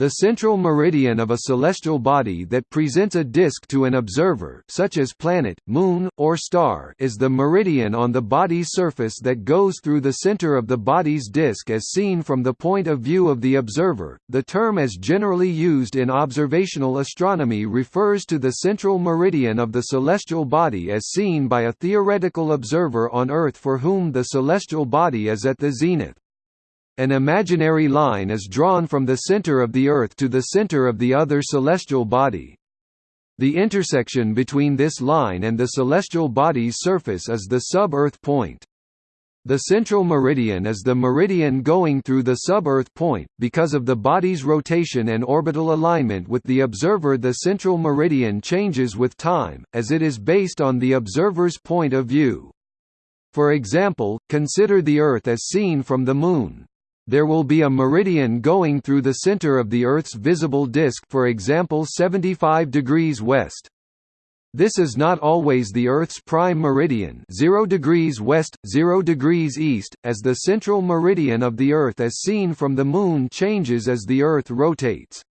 The central meridian of a celestial body that presents a disk to an observer such as planet, moon, or star is the meridian on the body's surface that goes through the center of the body's disk as seen from the point of view of the observer. The term as generally used in observational astronomy refers to the central meridian of the celestial body as seen by a theoretical observer on Earth for whom the celestial body is at the zenith. An imaginary line is drawn from the center of the Earth to the center of the other celestial body. The intersection between this line and the celestial body's surface is the sub-Earth point. The central meridian is the meridian going through the sub-Earth point. Because of the body's rotation and orbital alignment with the observer, the central meridian changes with time, as it is based on the observer's point of view. For example, consider the Earth as seen from the Moon there will be a meridian going through the center of the Earth's visible disk for example 75 degrees west. This is not always the Earth's prime meridian 0 degrees west, 0 degrees east, as the central meridian of the Earth as seen from the Moon changes as the Earth rotates.